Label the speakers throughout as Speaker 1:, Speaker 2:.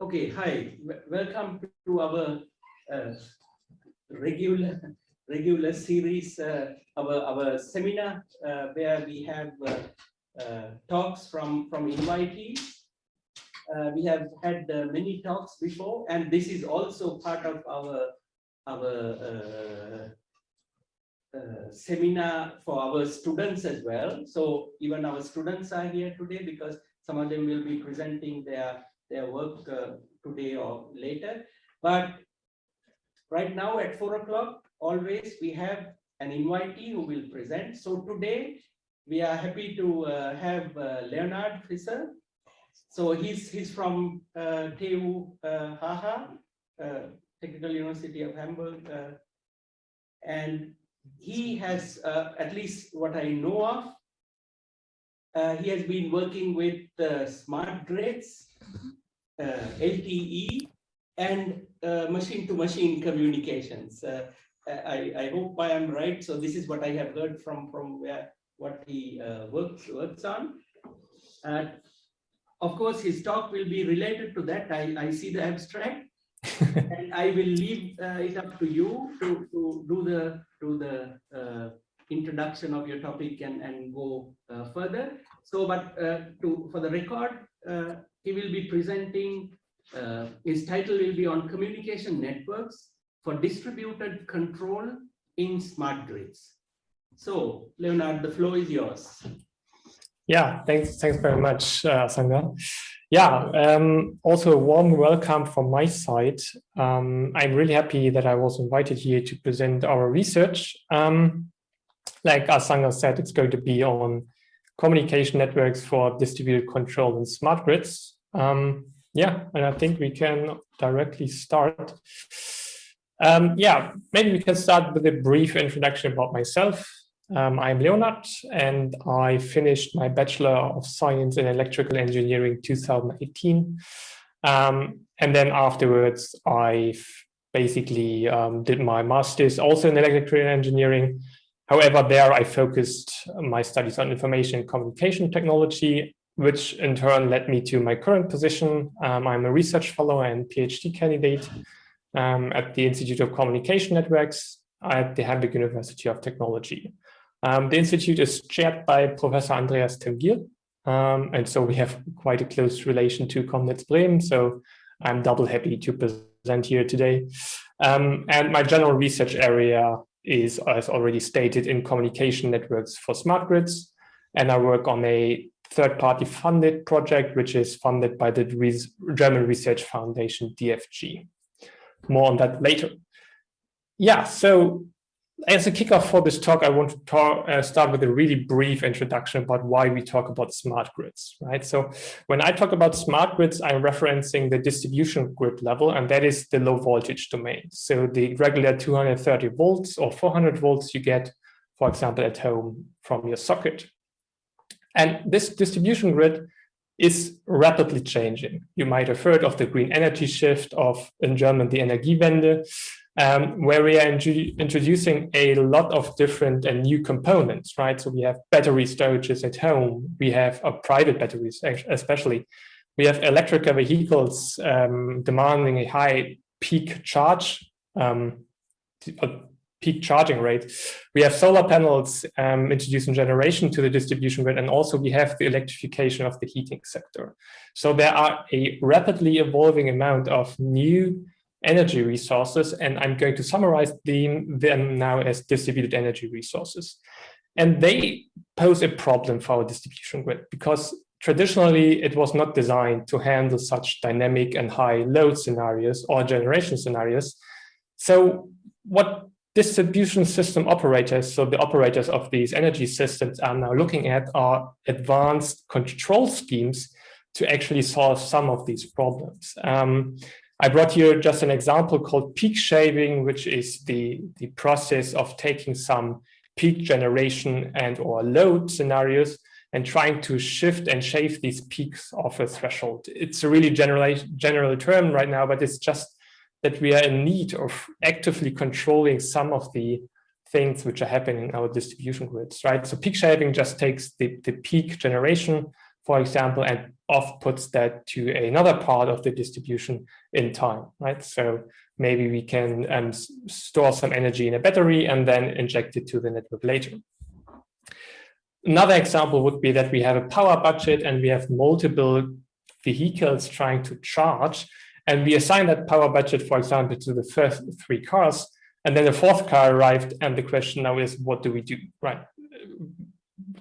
Speaker 1: Okay, hi, welcome to our uh, regular regular series, uh, our our seminar uh, where we have uh, uh, talks from from invitees. Uh, we have had many talks before, and this is also part of our our seminar for our students as well. So even our students are here today because some of them will be presenting their their work uh, today or later. But right now at four o'clock, always we have an invitee who will present. So today we are happy to uh, have uh, Leonard Fisser. So he's he's from uh, TU uh, Haha, uh, Technical University of Hamburg, uh, and he has, at least what I know of, he has been working with smart grids, LTE, and machine-to-machine -machine communications. I, I hope I am right. So this is what I have heard from from where what he uh, works works on. Uh, of course, his talk will be related to that. I, I see the abstract, and I will leave uh, it up to you to, to do the to the uh, introduction of your topic and and go uh, further. So, but uh, to for the record, he will be presenting. his title will be on communication networks for distributed control in smart grids. So, Leonard, the floor is yours.
Speaker 2: Yeah, thanks, thanks very much, uh, Sangha. Yeah, um, also a warm welcome from my side. Um, I'm really happy that I was invited here to present our research. Um, like Asanga said, it's going to be on communication networks for distributed control and smart grids. Um, yeah, and I think we can directly start. Um, yeah, maybe we can start with a brief introduction about myself. Um, I'm Leonard and I finished my Bachelor of Science in Electrical Engineering 2018. Um, and then afterwards, I basically um, did my master's also in electrical engineering. However, there I focused my studies on information communication technology, which in turn led me to my current position. Um, I'm a research fellow and PhD candidate um, at the Institute of Communication Networks at the Hamburg University of Technology. Um, the institute is chaired by Professor Andreas Timm-Giel, um, and so we have quite a close relation to ComNets Bremen, so I'm double happy to present here today. Um, and my general research area is, as already stated, in communication networks for smart grids, and I work on a third-party funded project, which is funded by the German Research Foundation, DFG. More on that later. Yeah, so as a kickoff for this talk, I want to talk, uh, start with a really brief introduction about why we talk about smart grids, right? So when I talk about smart grids, I'm referencing the distribution grid level, and that is the low voltage domain. So the regular 230 volts or 400 volts you get, for example, at home from your socket. And this distribution grid is rapidly changing. You might have heard of the green energy shift of, in German, the Energiewende, um, where we are introducing a lot of different and new components, right? So we have battery storages at home. We have uh, private batteries, especially. We have electric vehicles um, demanding a high peak charge, um, peak charging rate. We have solar panels um, introducing generation to the distribution grid, and also we have the electrification of the heating sector. So there are a rapidly evolving amount of new energy resources, and I'm going to summarize them, them now as distributed energy resources. And they pose a problem for our distribution grid because traditionally it was not designed to handle such dynamic and high load scenarios or generation scenarios. So what distribution system operators, so the operators of these energy systems are now looking at are advanced control schemes to actually solve some of these problems. Um, I brought here just an example called peak shaving, which is the, the process of taking some peak generation and or load scenarios and trying to shift and shave these peaks off a threshold. It's a really general, general term right now, but it's just that we are in need of actively controlling some of the things which are happening in our distribution grids, right? So peak shaving just takes the, the peak generation for example, and off puts that to another part of the distribution in time, right? So maybe we can um, store some energy in a battery and then inject it to the network later. Another example would be that we have a power budget and we have multiple vehicles trying to charge and we assign that power budget, for example, to the first three cars and then the fourth car arrived and the question now is what do we do, right?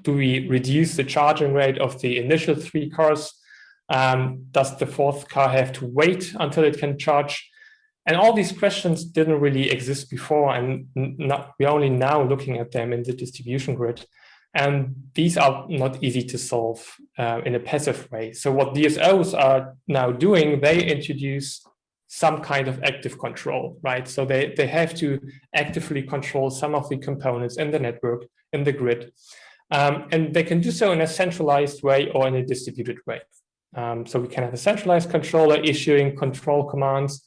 Speaker 2: Do we reduce the charging rate of the initial three cars? Um, does the fourth car have to wait until it can charge? And all these questions didn't really exist before, and not, we're only now looking at them in the distribution grid. And these are not easy to solve uh, in a passive way. So what DSOs are now doing, they introduce some kind of active control, right? So they, they have to actively control some of the components in the network, in the grid. Um, and they can do so in a centralized way or in a distributed way. Um, so we can have a centralized controller issuing control commands,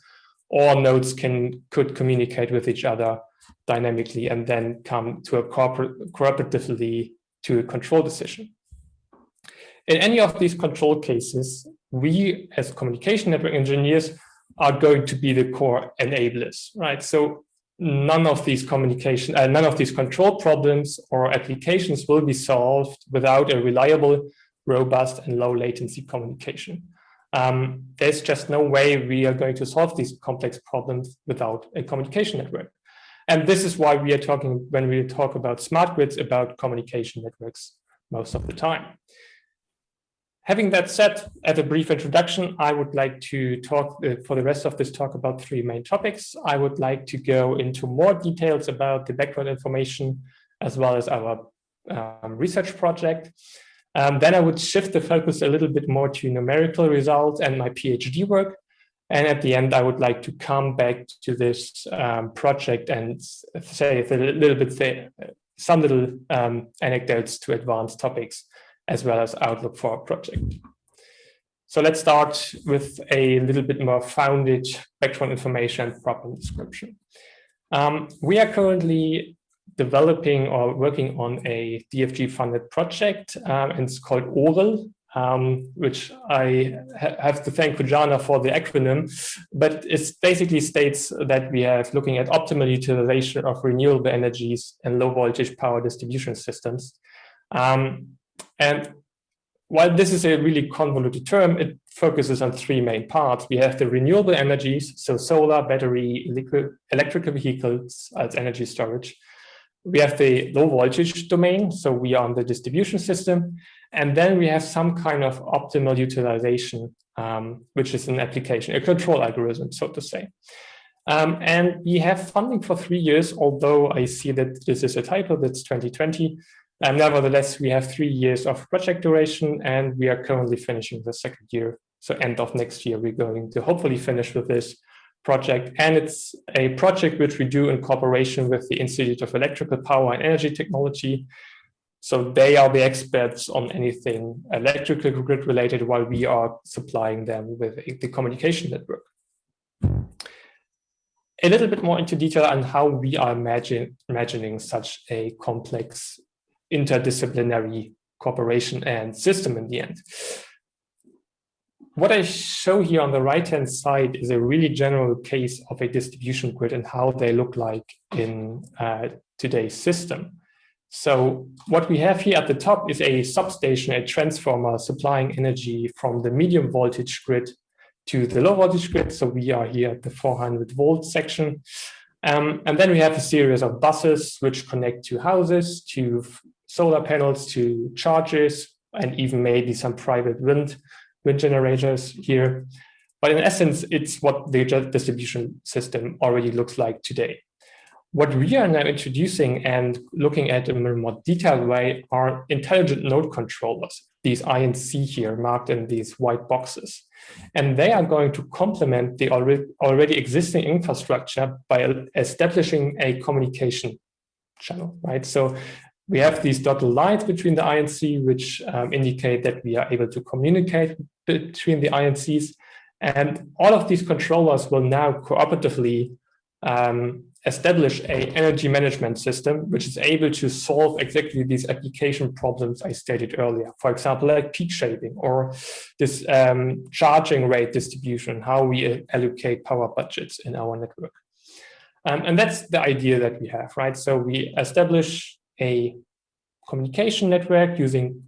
Speaker 2: or nodes can could communicate with each other dynamically and then come to a cooperatively to a control decision. In any of these control cases, we as communication network engineers are going to be the core enablers, right? So none of these communication, uh, none of these control problems or applications will be solved without a reliable, robust and low latency communication. Um, there's just no way we are going to solve these complex problems without a communication network. And this is why we are talking, when we talk about smart grids, about communication networks most of the time. Having that said, as a brief introduction, I would like to talk uh, for the rest of this talk about three main topics. I would like to go into more details about the background information as well as our um, research project. Um, then I would shift the focus a little bit more to numerical results and my PhD work. And at the end, I would like to come back to this um, project and say a little bit, say, some little um, anecdotes to advanced topics as well as outlook for our project. So let's start with a little bit more founded background information problem description. Um, we are currently developing or working on a DFG funded project um, and it's called OREL, um, which I ha have to thank Kujana for the acronym, but it basically states that we are looking at optimal utilization of renewable energies and low voltage power distribution systems. Um, and while this is a really convoluted term, it focuses on three main parts. We have the renewable energies, so solar, battery, liquid, electrical vehicles as energy storage. We have the low voltage domain, so we are on the distribution system. And then we have some kind of optimal utilization, um, which is an application, a control algorithm, so to say. Um, and we have funding for three years, although I see that this is a typo, that's 2020. Um, nevertheless, we have three years of project duration and we are currently finishing the second year. So end of next year, we're going to hopefully finish with this project. And it's a project which we do in cooperation with the Institute of Electrical Power and Energy Technology. So they are the experts on anything electrical grid related while we are supplying them with the communication network. A little bit more into detail on how we are imagine, imagining such a complex interdisciplinary cooperation and system in the end. What I show here on the right-hand side is a really general case of a distribution grid and how they look like in uh, today's system. So what we have here at the top is a substation, a transformer supplying energy from the medium voltage grid to the low voltage grid. So we are here at the 400 volt section. Um, and then we have a series of buses which connect to houses, to solar panels to chargers, and even maybe some private wind, wind generators here. But in essence, it's what the distribution system already looks like today. What we are now introducing and looking at in a more detailed way are intelligent node controllers, these I and C here marked in these white boxes. And they are going to complement the already existing infrastructure by establishing a communication channel, right? So we have these dotted lines between the INC, which um, indicate that we are able to communicate between the INCs. And all of these controllers will now cooperatively um, establish a energy management system which is able to solve exactly these application problems I stated earlier. For example, like peak shaving or this um, charging rate distribution, how we allocate power budgets in our network. Um, and that's the idea that we have, right? So we establish a communication network using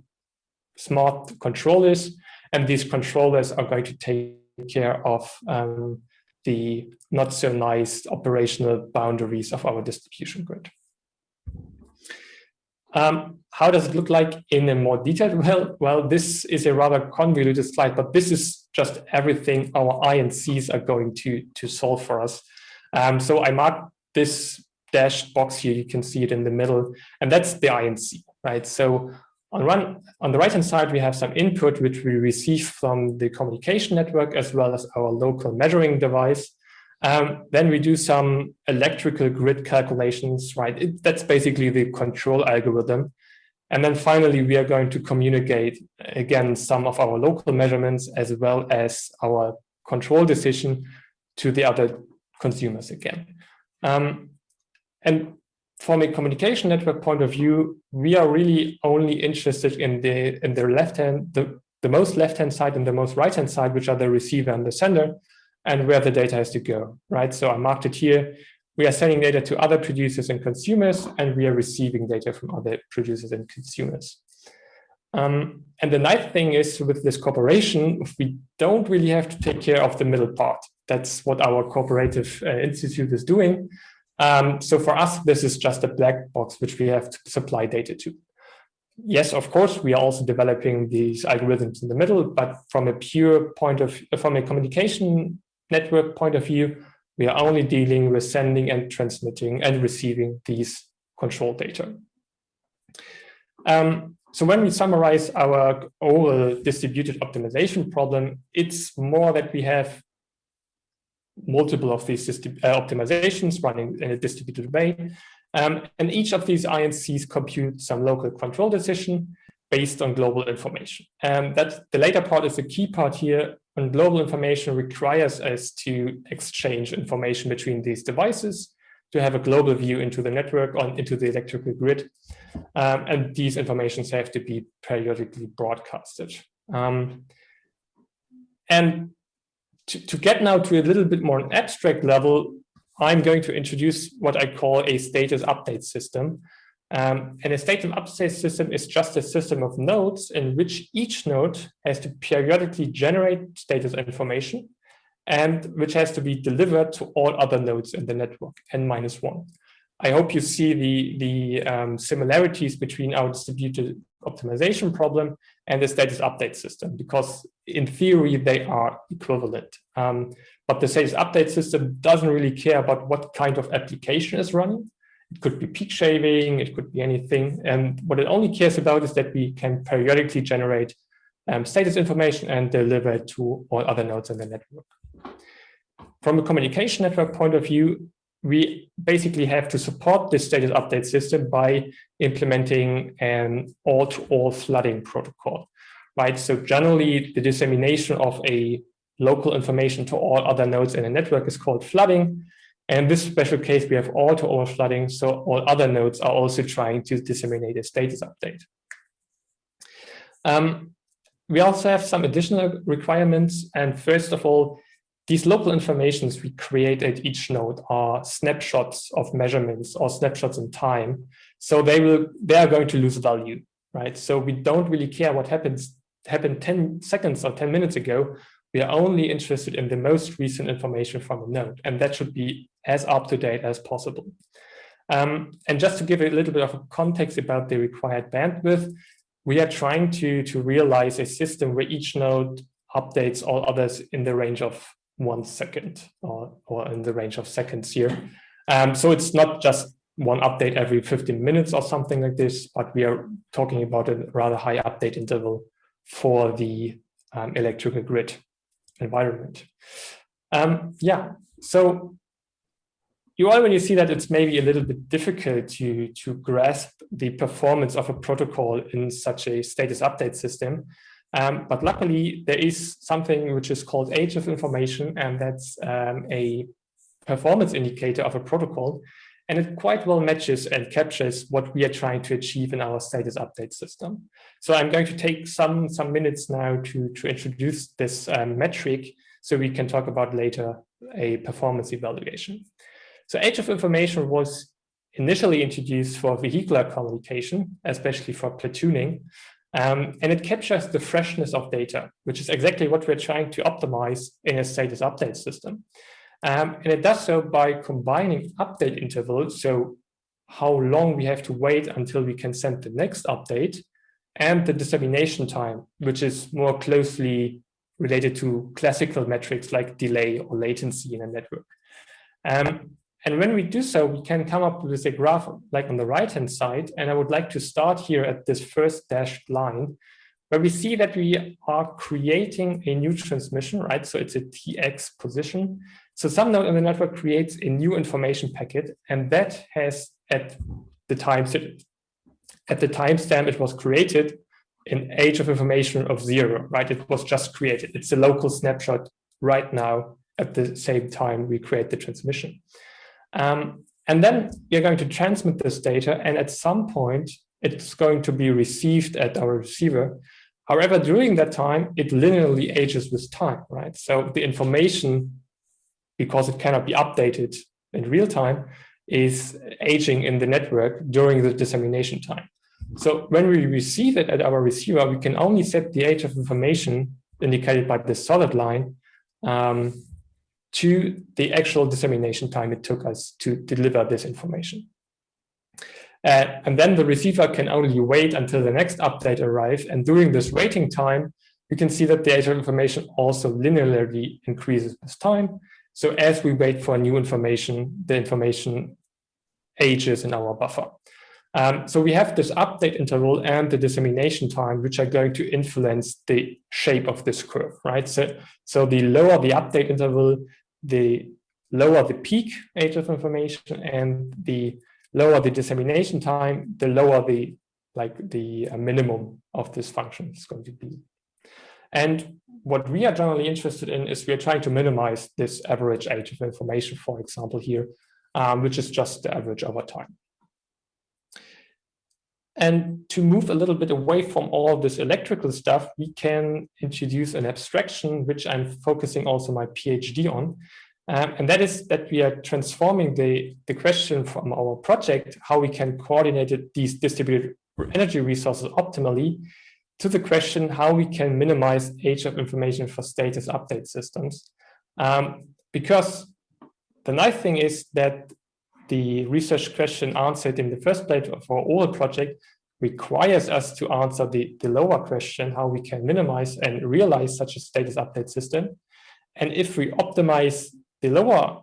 Speaker 2: smart controllers, and these controllers are going to take care of um, the not so nice operational boundaries of our distribution grid. Um, how does it look like in a more detailed well well this is a rather convoluted slide but this is just everything our incs are going to to solve for us um, so i marked this dashed box here you can see it in the middle and that's the inc right so on one on the right hand side we have some input which we receive from the communication network as well as our local measuring device um, then we do some electrical grid calculations, right? It, that's basically the control algorithm. And then finally, we are going to communicate, again, some of our local measurements as well as our control decision to the other consumers again. Um, and from a communication network point of view, we are really only interested in the in the left hand, the, the most left hand side and the most right hand side, which are the receiver and the sender and where the data has to go, right? So I marked it here. We are sending data to other producers and consumers, and we are receiving data from other producers and consumers. Um, and the nice thing is with this cooperation, we don't really have to take care of the middle part. That's what our cooperative uh, institute is doing. Um, so for us, this is just a black box which we have to supply data to. Yes, of course, we are also developing these algorithms in the middle, but from a pure point of, from a communication network point of view, we are only dealing with sending and transmitting and receiving these control data. Um, so when we summarize our overall distributed optimization problem, it's more that we have multiple of these uh, optimizations running in a distributed way. Um, and each of these INCs compute some local control decision based on global information. And that the later part is the key part here and global information requires us to exchange information between these devices to have a global view into the network on into the electrical grid. Um, and these informations have to be periodically broadcasted. Um, and to, to get now to a little bit more an abstract level, I'm going to introduce what I call a status update system. Um, and a status update system is just a system of nodes in which each node has to periodically generate status information and which has to be delivered to all other nodes in the network, n minus one. I hope you see the, the um, similarities between our distributed optimization problem and the status update system, because in theory, they are equivalent. Um, but the status update system doesn't really care about what kind of application is running. It could be peak shaving, it could be anything. And what it only cares about is that we can periodically generate um, status information and deliver it to all other nodes in the network. From a communication network point of view, we basically have to support this status update system by implementing an all-to-all -all flooding protocol, right? So generally, the dissemination of a local information to all other nodes in a network is called flooding. And this special case, we have all to all flooding. So all other nodes are also trying to disseminate a status update. Um, we also have some additional requirements. And first of all, these local informations we create at each node are snapshots of measurements or snapshots in time. So they will they are going to lose value, right? So we don't really care what happens happened 10 seconds or 10 minutes ago. We are only interested in the most recent information from a node, and that should be as up to date as possible. Um, and just to give a little bit of a context about the required bandwidth, we are trying to, to realize a system where each node updates all others in the range of one second or, or in the range of seconds here. Um, so it's not just one update every 15 minutes or something like this, but we are talking about a rather high update interval for the um, electrical grid environment. Um, yeah, so you already see that it's maybe a little bit difficult to, to grasp the performance of a protocol in such a status update system. Um, but luckily, there is something which is called age of information, and that's um, a performance indicator of a protocol, and it quite well matches and captures what we are trying to achieve in our status update system. So I'm going to take some, some minutes now to, to introduce this um, metric so we can talk about later a performance evaluation. So age of information was initially introduced for vehicular communication, especially for platooning, um, and it captures the freshness of data, which is exactly what we're trying to optimize in a status update system. Um, and it does so by combining update intervals, so how long we have to wait until we can send the next update, and the dissemination time, which is more closely related to classical metrics like delay or latency in a network. Um, and when we do so, we can come up with a graph like on the right-hand side. And I would like to start here at this first dashed line, where we see that we are creating a new transmission, right? So it's a TX position. So some node in the network creates a new information packet, and that has at the time at the timestamp it was created an age of information of zero, right? It was just created. It's a local snapshot right now at the same time we create the transmission. Um, and then we are going to transmit this data, and at some point, it's going to be received at our receiver. However, during that time, it linearly ages with time, right? So the information, because it cannot be updated in real time, is aging in the network during the dissemination time. So when we receive it at our receiver, we can only set the age of information indicated by the solid line um, to the actual dissemination time it took us to deliver this information. Uh, and then the receiver can only wait until the next update arrives. And during this waiting time, you can see that the of information also linearly increases with time. So as we wait for new information, the information ages in our buffer. Um, so we have this update interval and the dissemination time, which are going to influence the shape of this curve, right? So, so the lower the update interval, the lower the peak age of information and the lower the dissemination time, the lower the like the uh, minimum of this function is going to be. And what we are generally interested in is we are trying to minimize this average age of information, for example, here, um, which is just the average over time. And to move a little bit away from all this electrical stuff, we can introduce an abstraction, which I'm focusing also my PhD on. Um, and that is that we are transforming the, the question from our project, how we can coordinate these distributed energy resources optimally, to the question how we can minimize age of information for status update systems. Um, because the nice thing is that the research question answered in the first place for all project requires us to answer the, the lower question, how we can minimize and realize such a status update system. And if we optimize the lower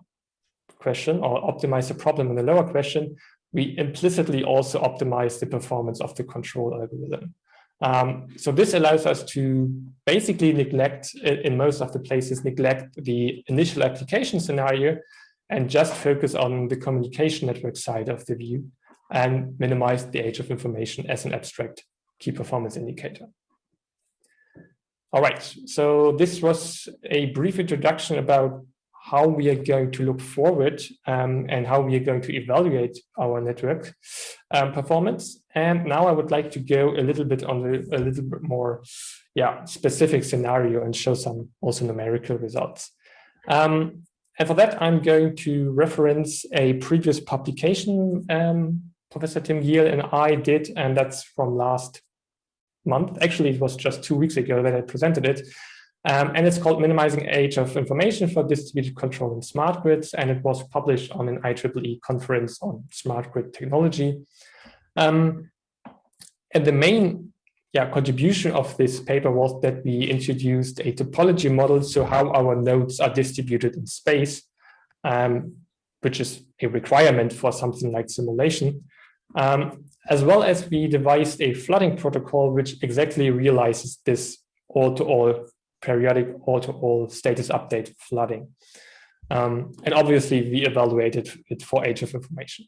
Speaker 2: question or optimize the problem in the lower question, we implicitly also optimize the performance of the control algorithm. Um, so this allows us to basically neglect, in most of the places, neglect the initial application scenario and just focus on the communication network side of the view and minimize the age of information as an abstract key performance indicator. All right, so this was a brief introduction about how we are going to look forward um, and how we are going to evaluate our network um, performance. And now I would like to go a little bit on the, a little bit more yeah, specific scenario and show some also numerical results. Um, and for that, I'm going to reference a previous publication um, Professor Timm-Giel and I did, and that's from last month. Actually, it was just two weeks ago that I presented it. Um, and it's called Minimizing Age of Information for Distributed Control in Smart Grids, and it was published on an IEEE conference on smart grid technology. Um, and the main yeah, contribution of this paper was that we introduced a topology model, so how our nodes are distributed in space, um, which is a requirement for something like simulation. Um, as well as we devised a flooding protocol, which exactly realizes this all-to-all -all periodic all-to-all -all status update flooding. Um, and obviously we evaluated it for age of information.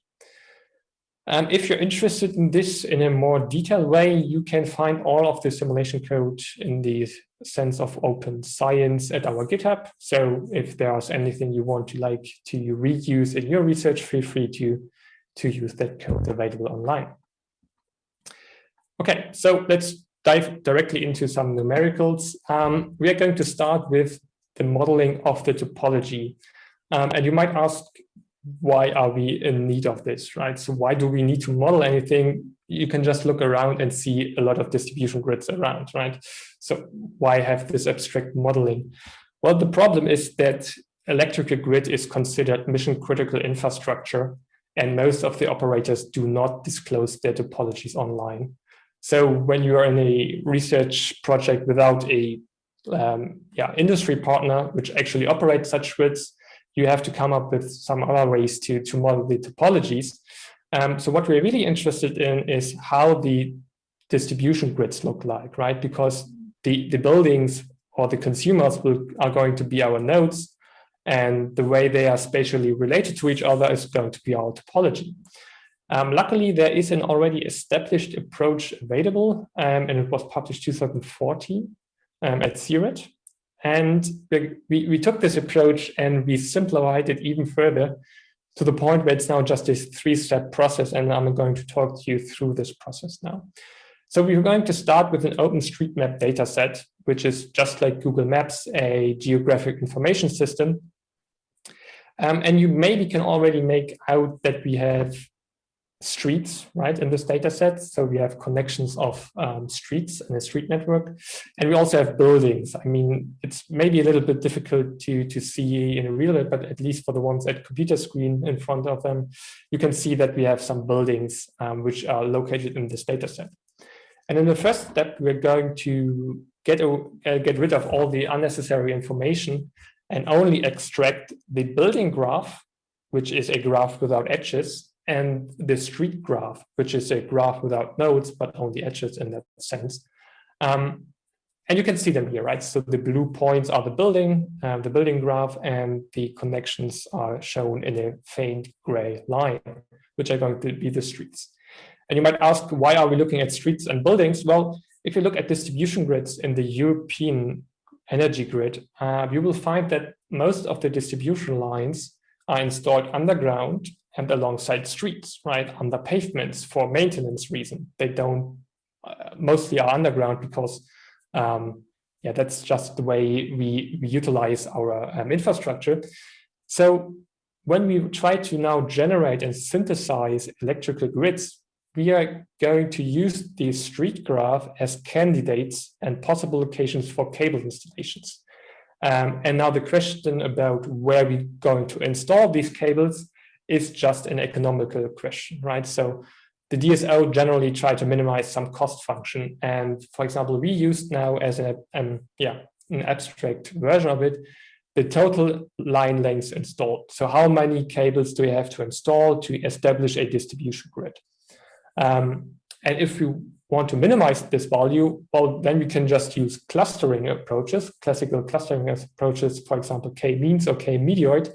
Speaker 2: Um, if you're interested in this in a more detailed way, you can find all of the simulation code in the sense of open science at our GitHub. So if there's anything you want to like to reuse in your research, feel free to, to use that code available online. Okay, so let's dive directly into some numericals. Um, we are going to start with the modeling of the topology. Um, and you might ask, why are we in need of this, right? So why do we need to model anything? You can just look around and see a lot of distribution grids around, right? So why have this abstract modeling? Well, the problem is that electrical grid is considered mission critical infrastructure and most of the operators do not disclose their topologies online. So when you are in a research project without a um, yeah, industry partner, which actually operates such grids, you have to come up with some other ways to, to model the topologies. Um, so what we're really interested in is how the distribution grids look like, right? Because the, the buildings or the consumers will, are going to be our nodes and the way they are spatially related to each other is going to be our topology. Um, luckily, there is an already established approach available, um, and it was published 2014 um, at CIRED. And we, we took this approach and we simplified it even further to the point where it's now just this three-step process, and I'm going to talk to you through this process now. So we're going to start with an OpenStreetMap dataset, which is just like Google Maps, a geographic information system. Um, and you maybe can already make out that we have streets, right, in this data set. So we have connections of um, streets in a street network. And we also have buildings. I mean, it's maybe a little bit difficult to, to see in a real, but at least for the ones at computer screen in front of them, you can see that we have some buildings um, which are located in this data set. And in the first step, we're going to get, a, uh, get rid of all the unnecessary information and only extract the building graph, which is a graph without edges, and the street graph, which is a graph without nodes, but only edges in that sense. Um, and you can see them here, right? So the blue points are the building, uh, the building graph, and the connections are shown in a faint gray line, which are going to be the streets. And you might ask, why are we looking at streets and buildings? Well, if you look at distribution grids in the European energy grid, uh, you will find that most of the distribution lines are installed underground and alongside streets, right, under pavements for maintenance reason. They don't, uh, mostly are underground because, um, yeah, that's just the way we, we utilize our um, infrastructure. So when we try to now generate and synthesize electrical grids, we are going to use the street graph as candidates and possible locations for cable installations. Um, and now the question about where we're going to install these cables is just an economical question, right? So the DSO generally try to minimize some cost function. And for example, we used now as a, um, yeah, an abstract version of it, the total line lengths installed. So how many cables do we have to install to establish a distribution grid? Um, and if we want to minimize this value, well, then we can just use clustering approaches, classical clustering approaches, for example, k-means or k-medoid,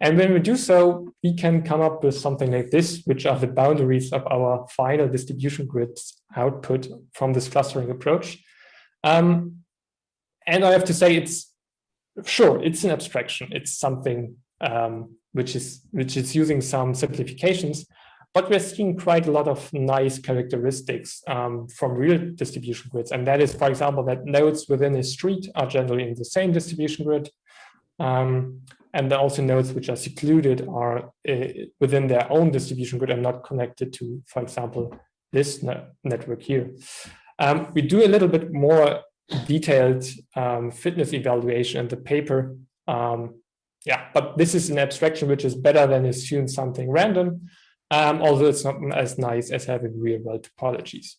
Speaker 2: and when we do so, we can come up with something like this, which are the boundaries of our final distribution grids output from this clustering approach. Um, and I have to say, it's sure, it's an abstraction. It's something um, which is which is using some simplifications, but we're seeing quite a lot of nice characteristics um, from real distribution grids. And that is, for example, that nodes within a street are generally in the same distribution grid. Um, and then also nodes which are secluded are uh, within their own distribution grid and not connected to, for example, this ne network here. Um, we do a little bit more detailed um, fitness evaluation in the paper. Um, yeah, but this is an abstraction which is better than assume something random, um, although it's not as nice as having real world topologies.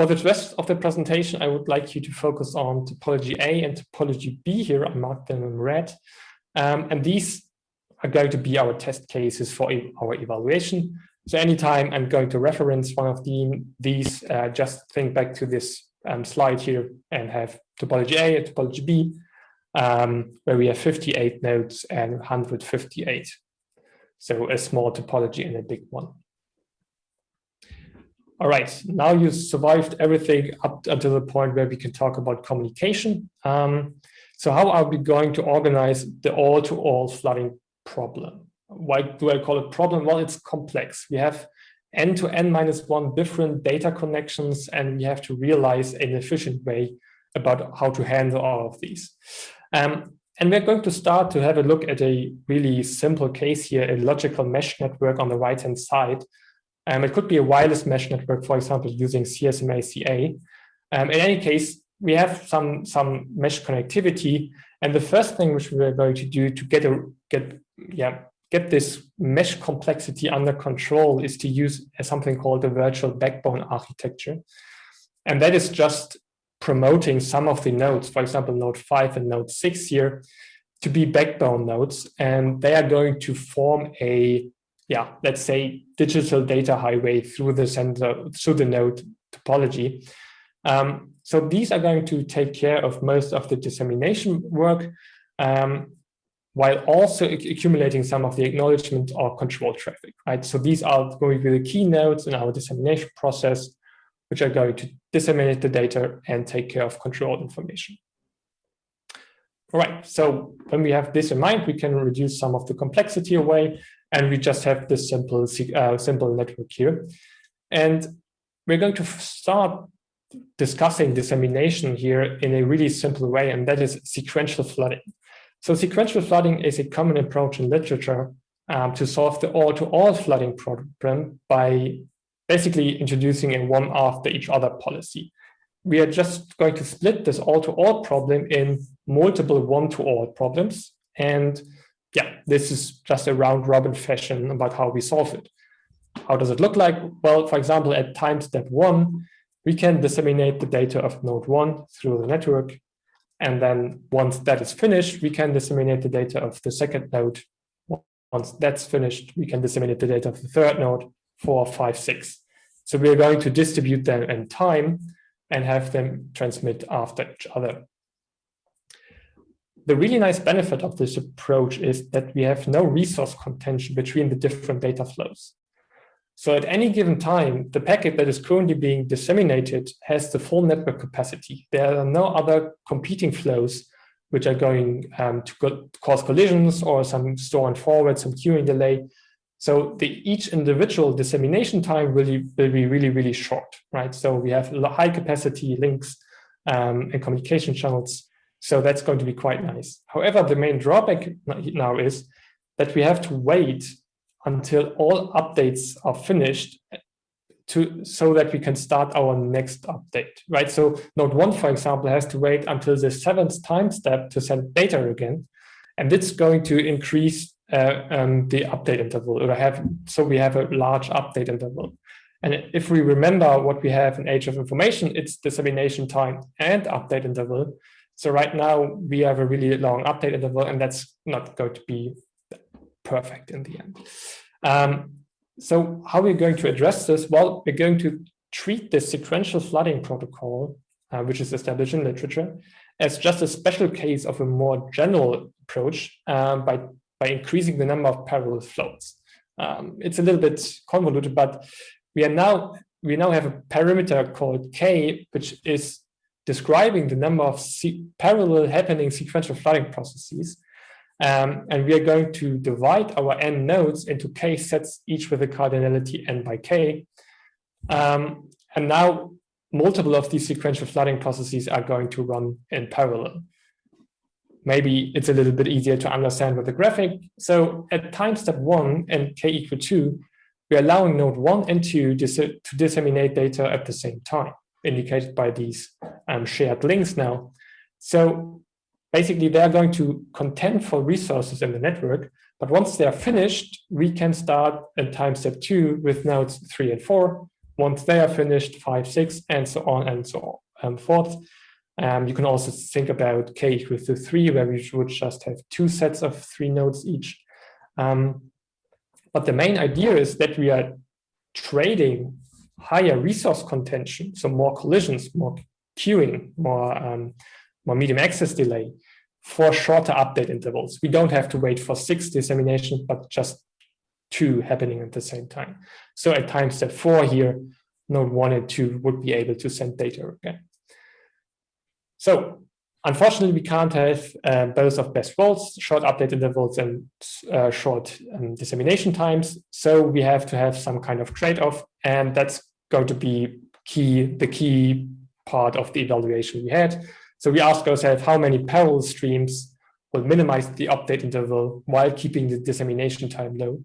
Speaker 2: For the rest of the presentation, I would like you to focus on topology A and topology B here. I marked them in red. Um, and these are going to be our test cases for our evaluation. So anytime I'm going to reference one of the, these, uh, just think back to this um, slide here and have topology A and topology B, um, where we have 58 nodes and 158. So a small topology and a big one. All right, now you survived everything up until the point where we can talk about communication. Um, so how are we going to organize the all-to-all -all flooding problem? Why do I call it problem? Well, it's complex. We have n to n minus one different data connections, and we have to realize an efficient way about how to handle all of these. Um, and we're going to start to have a look at a really simple case here, a logical mesh network on the right-hand side. Um, it could be a wireless mesh network, for example, using CSMA-CA. Um, in any case, we have some, some mesh connectivity. And the first thing which we're going to do to get a get yeah get this mesh complexity under control is to use something called the virtual backbone architecture. And that is just promoting some of the nodes, for example, node 5 and node 6 here, to be backbone nodes. And they are going to form a, yeah, let's say digital data highway through the center, through the node topology. Um, so these are going to take care of most of the dissemination work. Um, while also accumulating some of the acknowledgement or control traffic, right? So these are going to be the key nodes in our dissemination process, which are going to disseminate the data and take care of control information. All right, so when we have this in mind, we can reduce some of the complexity away, and we just have this simple, uh, simple network here. And we're going to start discussing dissemination here in a really simple way, and that is sequential flooding. So sequential flooding is a common approach in literature um, to solve the all-to-all -all flooding problem by basically introducing a one after each other policy. We are just going to split this all-to-all -all problem in multiple one-to-all problems. And yeah, this is just a round robin fashion about how we solve it. How does it look like? Well, for example, at time step one, we can disseminate the data of node one through the network and then once that is finished, we can disseminate the data of the second node. Once that's finished, we can disseminate the data of the third node, four, five, six. So we're going to distribute them in time and have them transmit after each other. The really nice benefit of this approach is that we have no resource contention between the different data flows. So at any given time, the packet that is currently being disseminated has the full network capacity. There are no other competing flows which are going um, to go cause collisions or some store and forward, some queuing delay. So the, each individual dissemination time will, will be really, really short, right? So we have high capacity links um, and communication channels. So that's going to be quite nice. However, the main drawback now is that we have to wait until all updates are finished to so that we can start our next update, right? So node one, for example, has to wait until the seventh time step to send data again. And it's going to increase uh, um, the update interval or have, so we have a large update interval. And if we remember what we have in age of information, it's dissemination time and update interval. So right now we have a really long update interval and that's not going to be perfect in the end. Um, so how are we going to address this? Well, we're going to treat the sequential flooding protocol, uh, which is established in literature, as just a special case of a more general approach um, by, by increasing the number of parallel floats. Um, it's a little bit convoluted, but we are now we now have a parameter called k, which is describing the number of parallel happening sequential flooding processes. Um, and we are going to divide our n nodes into k sets, each with a cardinality n by k. Um, and now multiple of these sequential flooding processes are going to run in parallel. Maybe it's a little bit easier to understand with the graphic. So at time step one and k equal two, we're allowing node one and two to disseminate data at the same time, indicated by these um, shared links now. So basically they're going to contend for resources in the network, but once they're finished, we can start at time step two with nodes three and four. Once they are finished, five, six, and so on and so on and forth. Um, you can also think about k equals to three, where we would just have two sets of three nodes each. Um, but the main idea is that we are trading higher resource contention, so more collisions, more queuing, more um, more medium access delay for shorter update intervals. We don't have to wait for six disseminations, but just two happening at the same time. So at time step four here, node one and two would be able to send data again. So unfortunately, we can't have uh, both of best worlds, short update intervals and uh, short um, dissemination times. So we have to have some kind of trade-off, and that's going to be key, the key part of the evaluation we had. So we asked ourselves how many parallel streams will minimize the update interval while keeping the dissemination time low.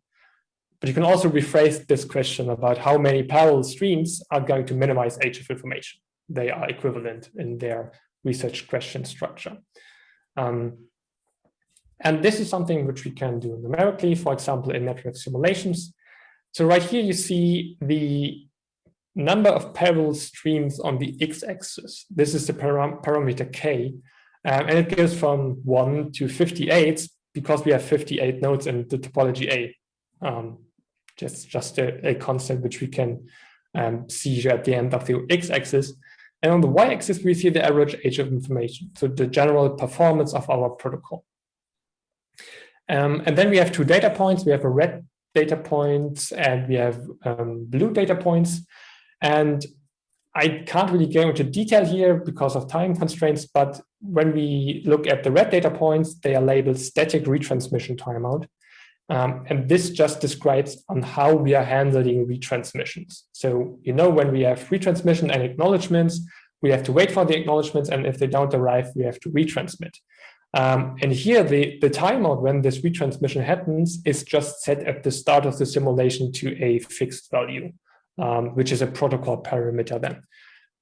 Speaker 2: But you can also rephrase this question about how many parallel streams are going to minimize age of information. They are equivalent in their research question structure. Um, and this is something which we can do numerically, for example, in network simulations. So right here you see the number of parallel streams on the x-axis. This is the param parameter k, um, and it goes from 1 to 58 because we have 58 nodes in the topology A. Um, just just a, a, constant which we can um, see at the end of the x-axis. And on the y-axis, we see the average age of information, so the general performance of our protocol. Um, and then we have two data points. We have a red data point and we have um, blue data points. And I can't really go into detail here because of time constraints, but when we look at the red data points, they are labeled static retransmission timeout. Um, and this just describes on how we are handling retransmissions. So, you know, when we have retransmission and acknowledgements, we have to wait for the acknowledgements, and if they don't arrive, we have to retransmit. Um, and here, the, the timeout when this retransmission happens is just set at the start of the simulation to a fixed value, um, which is a protocol parameter then.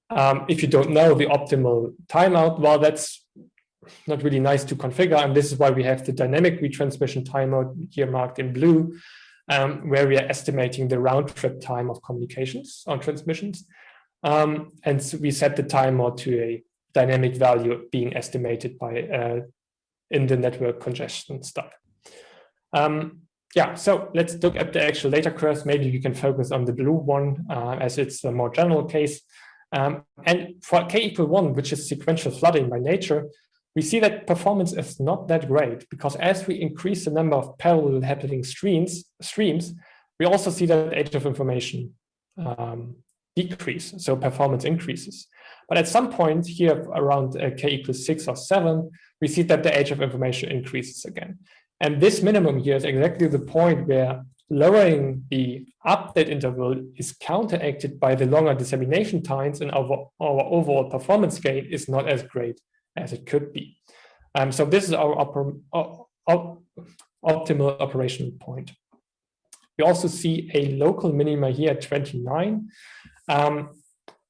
Speaker 2: Um, if you don't know the optimal timeout, well, that's not really nice to configure. And this is why we have the dynamic retransmission timeout here marked in blue, um, where we are estimating the round trip time of communications on transmissions. Um, and so we set the timeout to a dynamic value being estimated by uh, in the network congestion stuff. Um, yeah, so let's look at the actual data curves. Maybe we can focus on the blue one uh, as it's a more general case. Um, and for k equal one, which is sequential flooding by nature, we see that performance is not that great because as we increase the number of parallel happening streams, streams we also see that age of information um, decrease, so performance increases. But at some point here around uh, k equals six or seven, we see that the age of information increases again. And this minimum here is exactly the point where lowering the update interval is counteracted by the longer dissemination times and our, our overall performance gain is not as great as it could be. Um, so this is our optimal operational point. We also see a local minima here at 29. Um,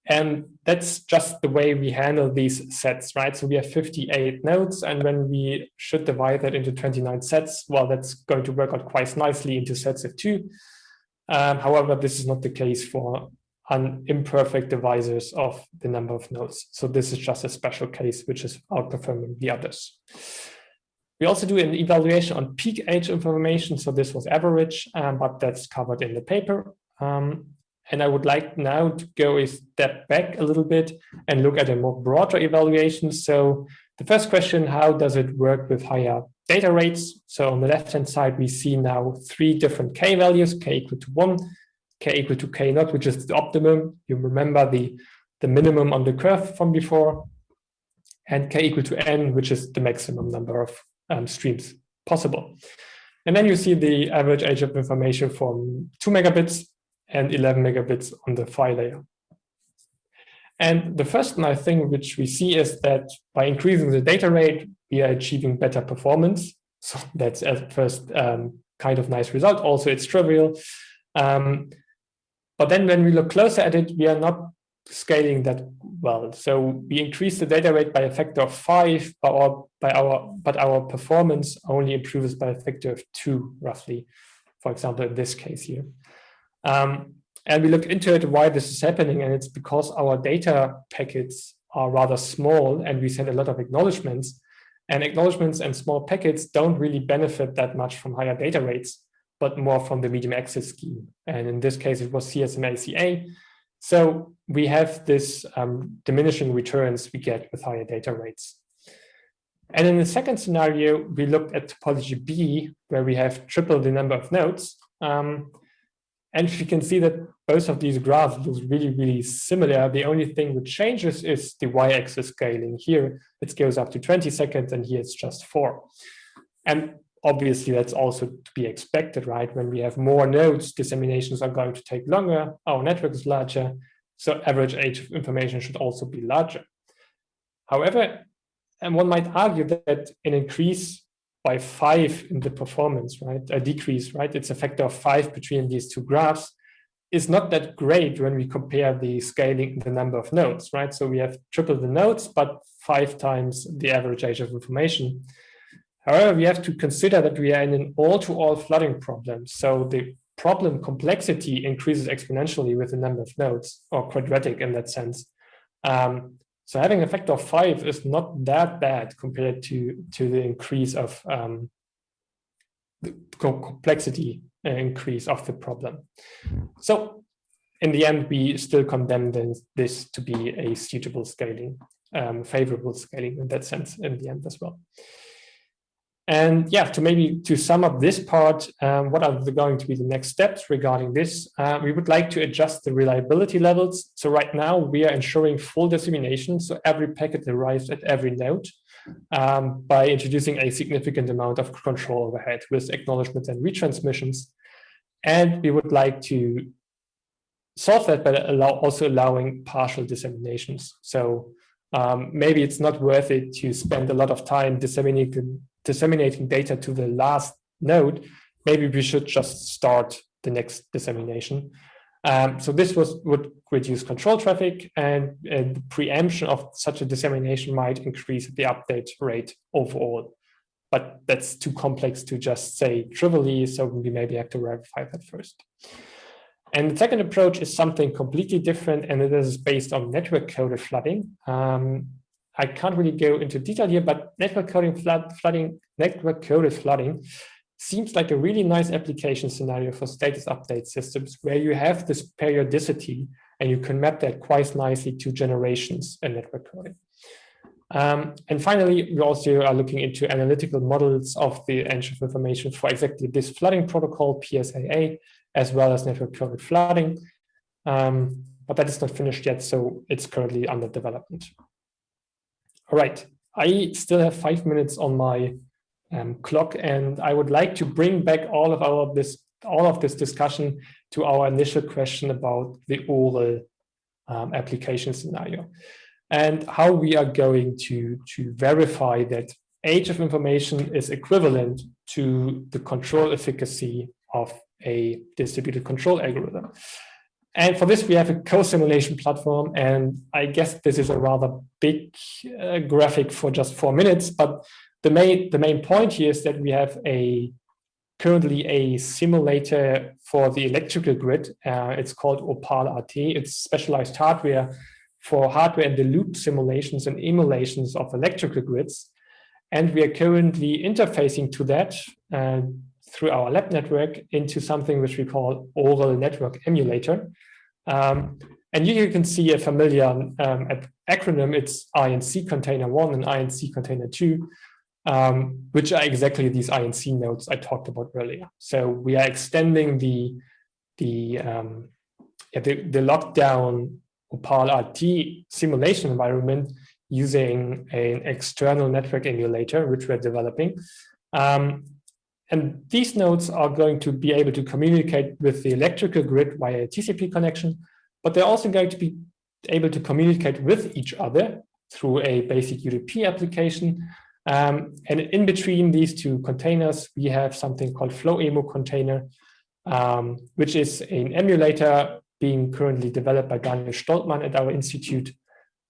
Speaker 2: and that's just the way we handle these sets, right? So we have 58 nodes, and when we should divide that into 29 sets, well, that's going to work out quite nicely into sets of two. Um, however, this is not the case for an imperfect divisors of the number of nodes. So this is just a special case which is outperforming the others. We also do an evaluation on peak age information. So this was average, um, but that's covered in the paper. Um, and I would like now to go a step back a little bit and look at a more broader evaluation. So the first question, how does it work with higher data rates? So on the left-hand side, we see now three different k values, k equal to one, k equal to k naught, which is the optimum. You remember the, the minimum on the curve from before, and k equal to n, which is the maximum number of um, streams possible. And then you see the average age of information from 2 megabits and 11 megabits on the PHY layer. And the first nice thing which we see is that by increasing the data rate, we are achieving better performance. So that's at first um, kind of nice result. Also, it's trivial. Um, but then when we look closer at it, we are not scaling that well. So we increase the data rate by a factor of five, but our, by our, but our performance only improves by a factor of two, roughly, for example, in this case here. Um, and we look into it why this is happening, and it's because our data packets are rather small and we send a lot of acknowledgements. And acknowledgements and small packets don't really benefit that much from higher data rates but more from the medium access scheme. And in this case, it was CSMA-CA. So we have this um, diminishing returns we get with higher data rates. And in the second scenario, we looked at topology B, where we have triple the number of nodes. Um, and you can see that both of these graphs look really, really similar. The only thing which changes is the y-axis scaling. Here it goes up to 20 seconds and here it's just four. And obviously that's also to be expected, right? When we have more nodes, disseminations are going to take longer, our network is larger, so average age of information should also be larger. However, and one might argue that an increase by five in the performance, right, a decrease, right, it's a factor of five between these two graphs, is not that great when we compare the scaling, the number of nodes, right? So we have triple the nodes, but five times the average age of information. However, we have to consider that we are in an all-to-all -all flooding problem. So the problem complexity increases exponentially with the number of nodes, or quadratic in that sense. Um, so having a factor of five is not that bad compared to, to the increase of um, the complexity uh, increase of the problem. So in the end, we still condemn this to be a suitable scaling, um, favorable scaling in that sense in the end as well. And yeah, to maybe to sum up this part, um, what are the, going to be the next steps regarding this? Uh, we would like to adjust the reliability levels. So right now we are ensuring full dissemination. So every packet arrives at every node um, by introducing a significant amount of control overhead with acknowledgements and retransmissions. And we would like to solve that by allow, also allowing partial disseminations. So um, maybe it's not worth it to spend a lot of time disseminating disseminating data to the last node, maybe we should just start the next dissemination. Um, so this was would reduce control traffic and, and, the preemption of such a dissemination might increase the update rate overall. But that's too complex to just say trivially, so we maybe have to verify that first. And the second approach is something completely different, and it is based on network coded flooding. Um, I can't really go into detail here, but network coding flood, flooding, network coded flooding seems like a really nice application scenario for status update systems where you have this periodicity and you can map that quite nicely to generations in network coding. Um, and finally, we also are looking into analytical models of the age of information for exactly this flooding protocol, PSAA, as well as network coded flooding. Um, but that is not finished yet, so it's currently under development. All right, I still have five minutes on my um, clock, and I would like to bring back all of our this all of this discussion to our initial question about the oral um, application scenario and how we are going to to verify that age of information is equivalent to the control efficacy of a distributed control algorithm. And for this, we have a co-simulation platform. And I guess this is a rather big uh, graphic for just four minutes. But the main, the main point here is that we have a currently a simulator for the electrical grid. Uh, it's called Opal RT. It's specialized hardware for hardware in the loop simulations and emulations of electrical grids. And we are currently interfacing to that uh, through our lab network into something which we call oral network emulator. Um, and you can see a familiar um, acronym, it's INC container one and INC container two, um, which are exactly these INC nodes I talked about earlier. So we are extending the, the, um, the, the lockdown Opal RT simulation environment using an external network emulator, which we're developing. Um, and these nodes are going to be able to communicate with the electrical grid via a TCP connection, but they're also going to be able to communicate with each other through a basic UDP application. Um, and in between these two containers, we have something called FlowEmu container, um, which is an emulator being currently developed by Daniel Stolpmann at our institute.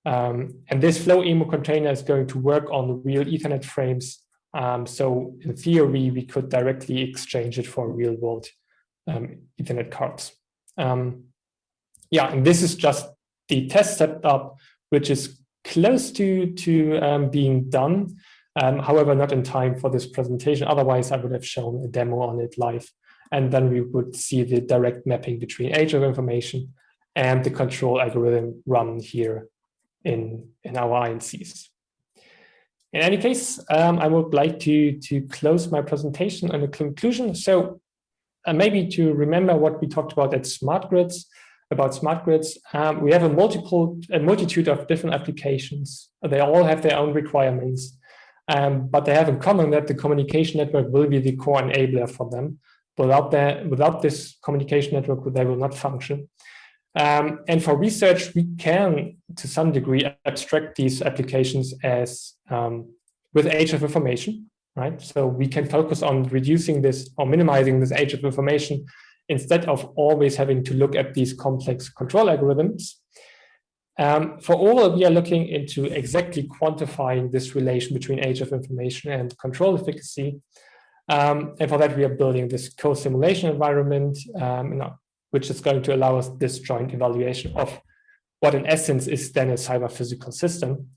Speaker 2: Um, and this FlowEmu container is going to work on real Ethernet frames um, so in theory, we could directly exchange it for real world um, Ethernet cards. Um, yeah, and this is just the test setup, which is close to, to um, being done. Um, however, not in time for this presentation. Otherwise, I would have shown a demo on it live. And then we would see the direct mapping between age of information and the control algorithm run here in, in our INCs. In any case, um, I would like to, to close my presentation on a conclusion. So uh, maybe to remember what we talked about at smart grids, about smart grids, um, we have a multiple, a multitude of different applications. They all have their own requirements, um, but they have in common that the communication network will be the core enabler for them. Without that, without this communication network, they will not function. Um, and for research, we can, to some degree, abstract these applications as um, with age of information, right? So we can focus on reducing this or minimizing this age of information instead of always having to look at these complex control algorithms. Um, for all, we are looking into exactly quantifying this relation between age of information and control efficacy. Um, and for that, we are building this co-simulation environment, um, which is going to allow us this joint evaluation of what in essence is then a cyber physical system.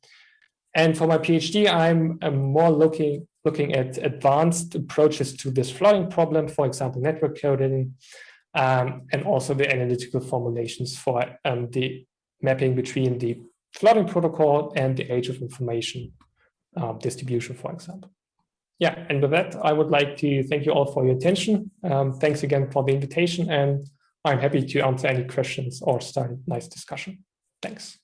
Speaker 2: And for my PhD, I'm, I'm more looking looking at advanced approaches to this flooding problem, for example, network coding, um, and also the analytical formulations for um, the mapping between the flooding protocol and the age of information uh, distribution, for example. Yeah, and with that, I would like to thank you all for your attention. Um, thanks again for the invitation, and I'm happy to answer any questions or start a nice discussion. Thanks.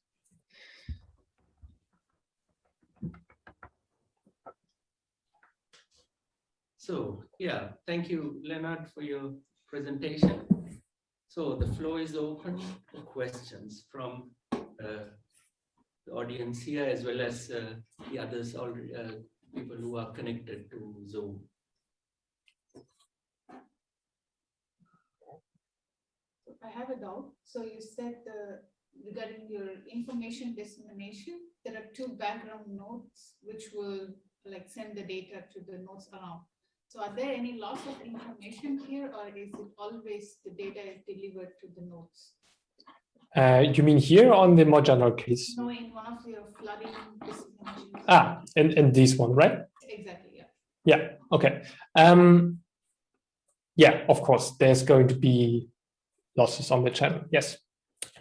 Speaker 1: So yeah, thank you, Leonard, for your presentation. So the floor is open for questions from uh, the audience here as well as uh, the others, all uh, people who are connected to Zoom.
Speaker 3: I have a doubt. So you said uh, regarding your information dissemination, there are two background nodes which will like send the data to the nodes around. So are there any loss of information here or is it always the data is delivered to the nodes?
Speaker 2: Uh, you mean here on the more general case?
Speaker 3: No, in one of your flooding
Speaker 2: Ah, and, in this one, right?
Speaker 3: Exactly, yeah.
Speaker 2: Yeah, okay. Um, yeah, of course, there's going to be losses on the channel, yes.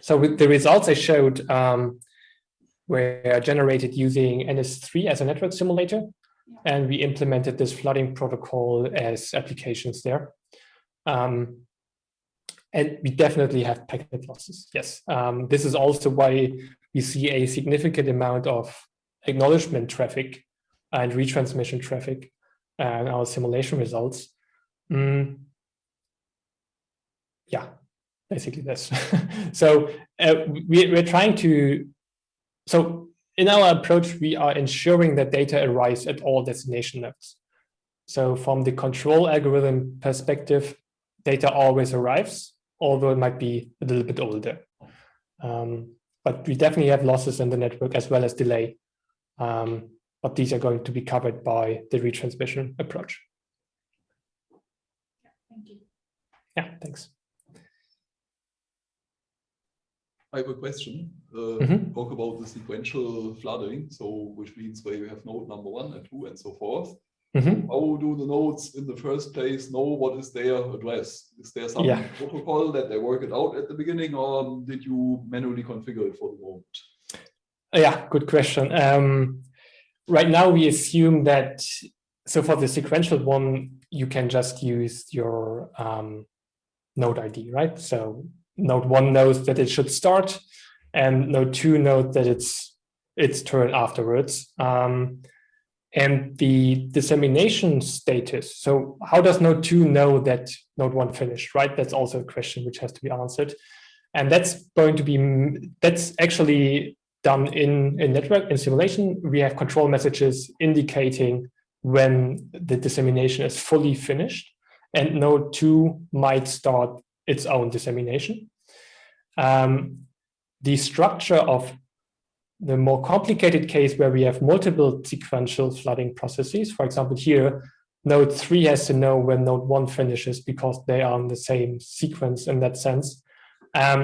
Speaker 2: So with the results I showed um, were generated using NS3 as a network simulator and we implemented this flooding protocol as applications there. Um, and we definitely have packet losses, yes. Um, this is also why we see a significant amount of acknowledgement traffic and retransmission traffic and our simulation results. Mm. Yeah, basically this. so uh, we, we're trying to, so in our approach, we are ensuring that data arrives at all destination nodes. So from the control algorithm perspective, data always arrives, although it might be a little bit older. Um, but we definitely have losses in the network as well as delay. Um, but these are going to be covered by the retransmission approach.
Speaker 3: Thank you.
Speaker 2: Yeah, thanks.
Speaker 4: I have a question. Uh, mm -hmm. Talk about the sequential flooding, so which means where you have node number one and two and so forth. Mm -hmm. How do the nodes in the first place know what is their address? Is there some yeah. protocol that they work it out at the beginning, or did you manually configure it for the moment?
Speaker 2: Yeah, good question. Um, right now, we assume that so for the sequential one, you can just use your um, node ID, right? So node one knows that it should start and node two knows that it's its turn afterwards. Um, and the dissemination status. So how does node two know that node one finished, right? That's also a question which has to be answered. And that's going to be, that's actually done in, in network in simulation. We have control messages indicating when the dissemination is fully finished and node two might start its own dissemination. Um, the structure of the more complicated case where we have multiple sequential flooding processes, for example, here, node three has to know when node one finishes because they are in the same sequence in that sense. Um,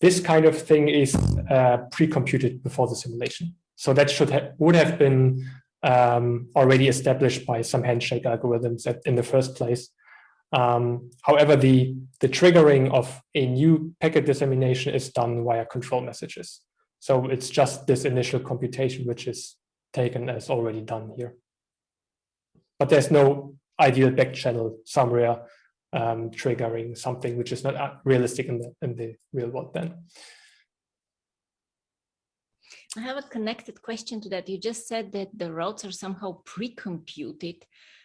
Speaker 2: this kind of thing is uh, pre-computed before the simulation. So that should have would have been um, already established by some handshake algorithms at, in the first place. Um, however, the, the triggering of a new packet dissemination is done via control messages. So it's just this initial computation which is taken as already done here. But there's no ideal back channel somewhere um, triggering something which is not realistic in the in the real world then.
Speaker 5: I have a connected question to that. You just said that the routes are somehow pre-computed.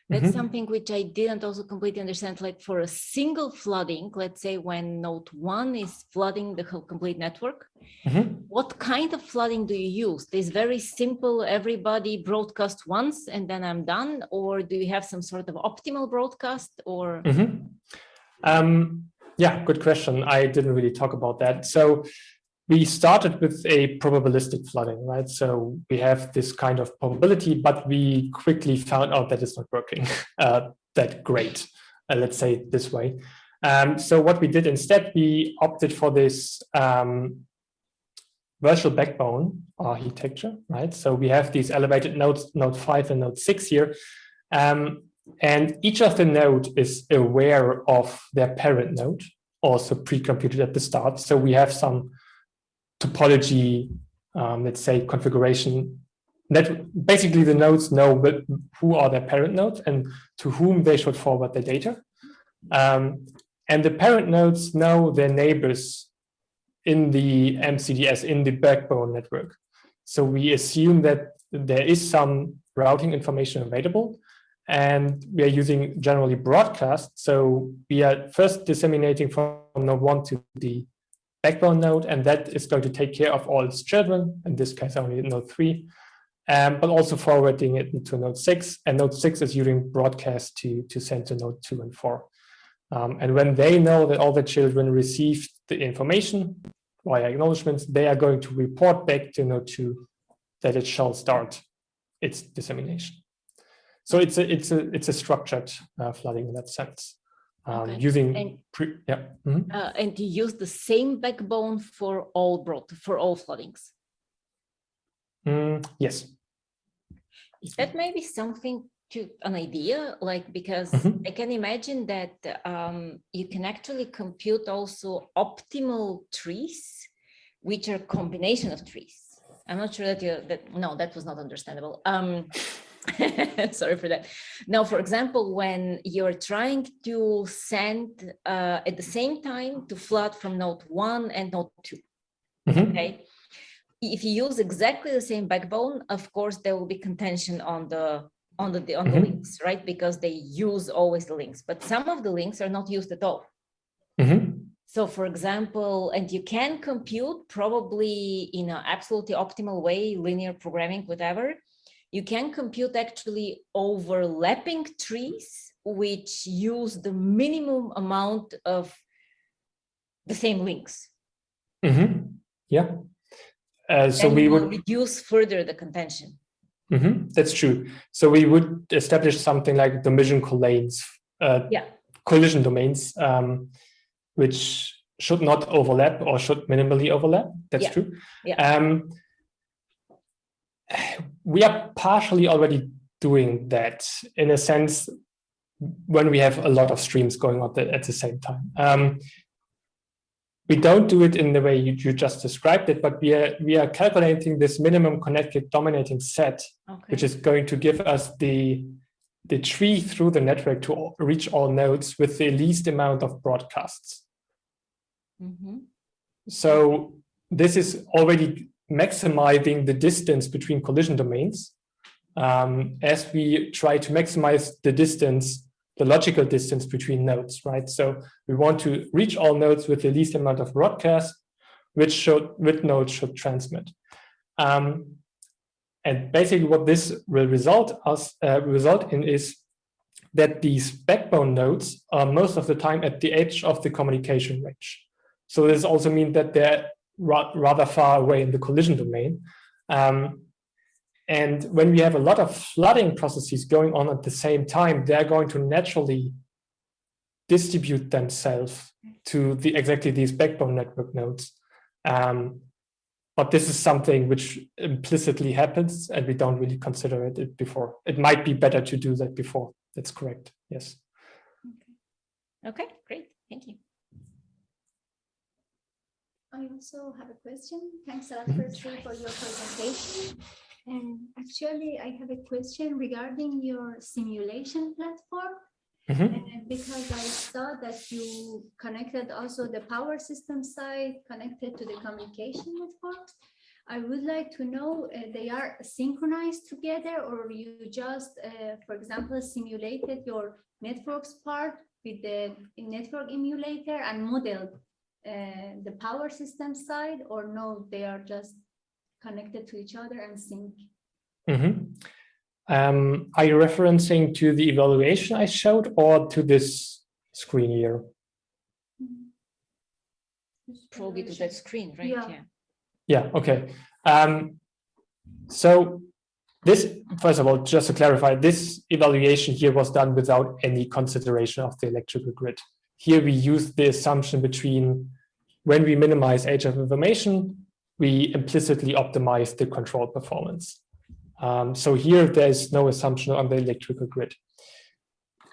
Speaker 5: That's
Speaker 2: Mhm.
Speaker 5: something which I didn't also completely understand. Like for a single flooding, let's say when node one is flooding the whole complete network,
Speaker 2: Mhm.
Speaker 5: what kind of flooding do you use? This very simple, everybody broadcast once and then I'm done? Or do you have some sort of optimal broadcast or?
Speaker 2: Mhm. Um, yeah, good question. I didn't really talk about that. So we started with a probabilistic flooding, right? So we have this kind of probability, but we quickly found out that it's not working uh, that great, uh, let's say this way. Um, so what we did instead, we opted for this um, virtual backbone architecture, right? So we have these elevated nodes, node five and node six here. Um, and each of the node is aware of their parent node, also pre-computed at the start. So we have some topology, um, let's say configuration that basically the nodes know who are their parent nodes and to whom they should forward the data. Um, and the parent nodes know their neighbors in the MCDS, in the backbone network. So we assume that there is some routing information available and we are using generally broadcast. So we are first disseminating from node one to the backbone node, and that is going to take care of all its children, in this case only node three, um, but also forwarding it into node six, and node six is using broadcast to, to send to node two and four. Um, and when they know that all the children received the information via acknowledgements, they are going to report back to node two that it shall start its dissemination. So it's a it's a it's a structured uh, flooding in that sense, um,
Speaker 5: Okay.
Speaker 2: using
Speaker 5: And-
Speaker 2: pre, yeah. mhm.
Speaker 5: Uh, and you use the same backbone for all broad, for all floodings.
Speaker 2: Mm, yes.
Speaker 5: Is that maybe something to an idea like because
Speaker 2: Mhm.
Speaker 5: I can imagine that um, you can actually compute also optimal trees, which are combination of trees. I'm not sure that you that no, that was not understandable. Um, sorry for that. Now, for example, when you're trying to send uh, at the same time to flood from node one and node two,
Speaker 2: Mhm.
Speaker 5: okay if you use exactly the same backbone of course there will be contention on the on the on the
Speaker 2: Mhm.
Speaker 5: links right because they use always the links but some of the links are not used at all
Speaker 2: Mhm.
Speaker 5: so for example and you can compute probably in an absolutely optimal way linear programming whatever you can compute actually overlapping trees which use the minimum amount of the same links
Speaker 2: Mhm. Yeah. Uh, so we would,
Speaker 5: reduce further the contention
Speaker 2: Mhm, that's true. So we would establish something like collision lanes, uh,
Speaker 5: Yeah.
Speaker 2: collision domains, um, which should not overlap or should minimally overlap. That's
Speaker 5: Yeah.
Speaker 2: true.
Speaker 5: Yeah.
Speaker 2: Um, we are partially already doing that in a sense when we have a lot of streams going on at the same time. Um, we don't do it in the way you, you just described it, but we are we are calculating this minimum connected dominating set,
Speaker 5: Okay.
Speaker 2: which is going to give us the the tree through the network to reach all nodes with the least amount of broadcasts.
Speaker 5: Mhm.
Speaker 2: So this is already maximizing the distance between collision domains um, as we try to maximize the distance, the logical distance between nodes, right? So we want to reach all nodes with the least amount of broadcast, which should, which nodes should transmit. Um, and basically what this will result us uh, result in is that these backbone nodes are most of the time at the edge of the communication range. So this also means that they're ra rather far away in the collision domain. Um, and when we have a lot of flooding processes going on at the same time, they're going to naturally distribute themselves to the exactly these backbone network nodes. Um, but this is something which implicitly happens and we don't really consider it, it before. It might be better to do that before. That's correct. Yes.
Speaker 5: Okay, great. Thank you.
Speaker 6: I also have a question. Thanks a lot firstly for your presentation. And actually, I have a question regarding your simulation platform.
Speaker 2: Mhm.
Speaker 6: And because I saw that you connected also the power system side connected to the communication networks. I would like to know uh, they are synchronized together or you just, uh, for example, simulated your networks part with the network emulator and modeled uh, the power system side or no, they are just connected to each other and sync.
Speaker 2: Mhm. Um, are you referencing to the evaluation I showed or to this screen here?
Speaker 5: Probably to that screen, right?
Speaker 6: Yeah.
Speaker 2: Yeah, okay. Um, so this, first of all, just to clarify, this evaluation here was done without any consideration of the electrical grid. Here we use the assumption between when we minimize age of information, we implicitly optimize the control performance. Um, so here there's no assumption on the electrical grid,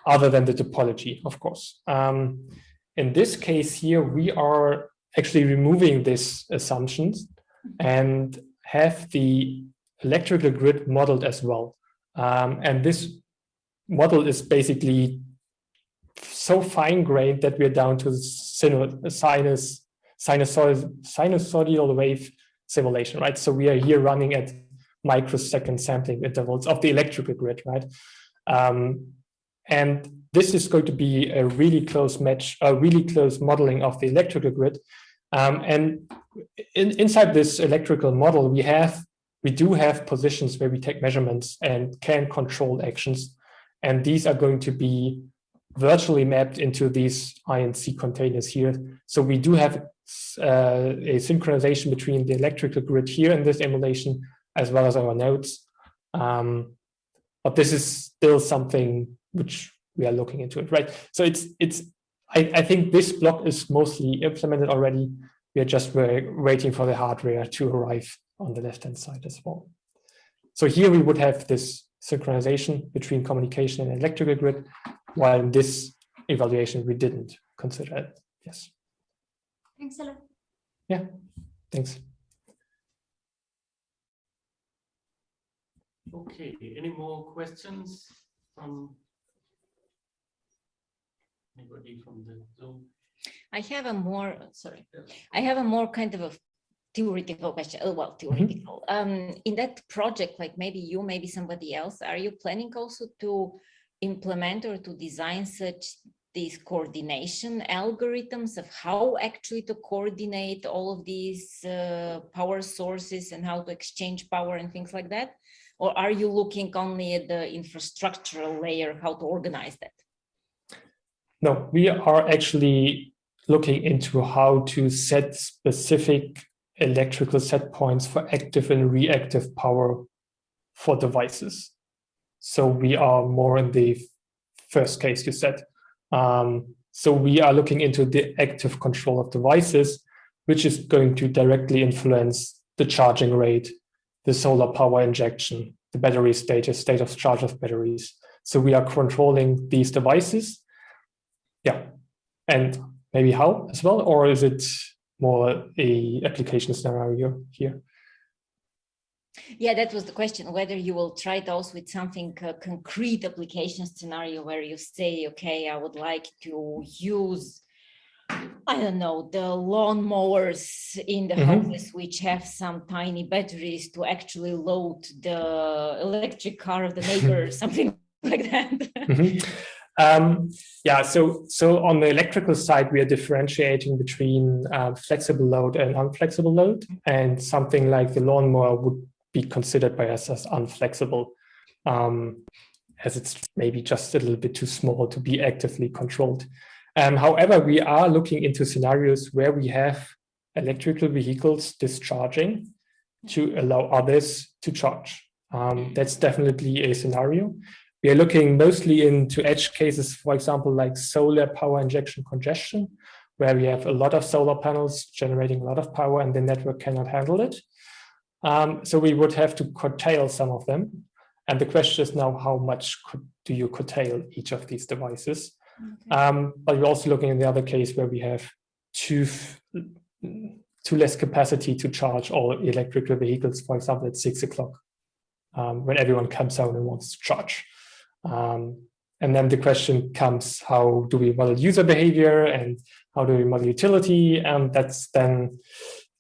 Speaker 2: other than the topology, of course. Um, in this case here, we are actually removing these assumptions and have the electrical grid modeled as well. Um, and this model is basically so fine-grained that we're down to sinu- sinus, sinusoidal, sinusoidal wave simulation, right? So we are here running at microsecond sampling intervals of the electrical grid, right? Um, and this is going to be a really close match, a really close modeling of the electrical grid. Um, and in, inside this electrical model, we have, we do have positions where we take measurements and can control actions. And these are going to be virtually mapped into these INC containers here. So we do have uh, a synchronization between the electrical grid here in this emulation, as well as our nodes. Um, but this is still something which we are looking into it, right? So it's, it's I, I think this block is mostly implemented already. We are just waiting for the hardware to arrive on the left-hand side as well. So here we would have this synchronization between communication and electrical grid, while in this evaluation, we didn't consider it. Yes.
Speaker 6: Thanks a lot.
Speaker 2: Yeah, thanks.
Speaker 1: Okay, any more questions from anybody from the Zoom?
Speaker 5: I have a more, sorry, I have a more kind of a theoretical question. Oh, well, theoretical. Um, in that project, like maybe you, maybe somebody else, are you planning also to implement or to design such these coordination algorithms of how actually to coordinate all of these uh, power sources and how to exchange power and things like that? Or are you looking only at the infrastructural layer, how to organize that?
Speaker 2: No, we are actually looking into how to set specific electrical set points for active and reactive power for devices. So we are more in the first case you said. Um, so we are looking into the active control of devices, which is going to directly influence the charging rate, the solar power injection, the battery status, state of charge of batteries. So we are controlling these devices. Yeah, and maybe how as well, or is it more a application scenario here?
Speaker 5: Yeah, that was the question, whether you will try those with something uh, concrete application scenario where you say, okay, I would like to use, I don't know, the lawnmowers in the
Speaker 2: Mhm.
Speaker 5: houses which have some tiny batteries to actually load the electric car of the neighbor, something like that.
Speaker 2: Mhm. Um, yeah, so so on the electrical side, we are differentiating between uh, flexible load and unflexible load, and something like the lawnmower would be considered by us as unflexible, um, as it's maybe just a little bit too small to be actively controlled. Um, however, we are looking into scenarios where we have electrical vehicles discharging to allow others to charge. Um, that's definitely a scenario. We are looking mostly into edge cases, for example, like solar power injection congestion, where we have a lot of solar panels generating a lot of power and the network cannot handle it. Um, so we would have to curtail some of them. And the question is now, how much could, do you curtail each of these devices? Um, but we're also looking in the other case where we have too, too less capacity to charge all electrical vehicles, for example, at six o'clock, um, when everyone comes out and wants to charge. Um, And then the question comes, how do we model user behavior and how do we model utility? And that's then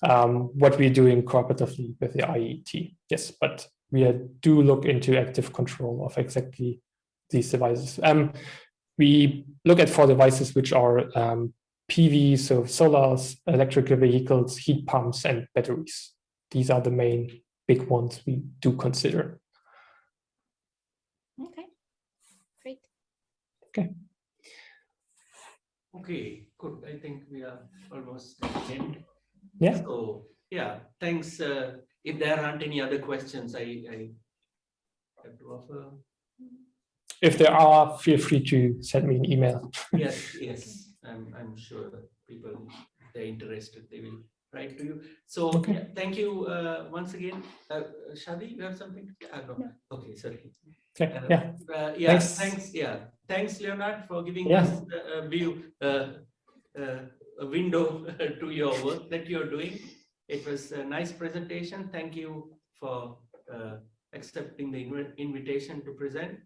Speaker 2: um, what we're doing cooperatively with the IET. Yes, but we do look into active control of exactly these devices. Um, we look at four devices which are um, PV, so solars, electrical vehicles, heat pumps, and batteries. These are the main big ones we do consider.
Speaker 5: Okay, great.
Speaker 1: Okay, Okay, good. I think we are almost at the end.
Speaker 2: Yeah.
Speaker 1: So, yeah, thanks. Uh, if there aren't any other questions, I, I have to offer.
Speaker 2: If there are, feel free to send me an email.
Speaker 1: Yes, yes, I'm, I'm sure that people, if they're interested, they will write to you. So,
Speaker 2: Okay.
Speaker 1: yeah, thank you uh, once again. Uh, Shadi, you have something? to say? Ah, no.
Speaker 6: No.
Speaker 1: Okay, sorry.
Speaker 2: Okay,
Speaker 1: Uh,
Speaker 2: yeah,
Speaker 1: Uh, yeah,
Speaker 2: Thanks.
Speaker 1: thanks. Yeah, thanks, Leonard, for giving
Speaker 2: Yeah.
Speaker 1: us a, a view, uh, uh, a window to your work that you're doing. It was a nice presentation. Thank you for uh, accepting the invi- invitation to present.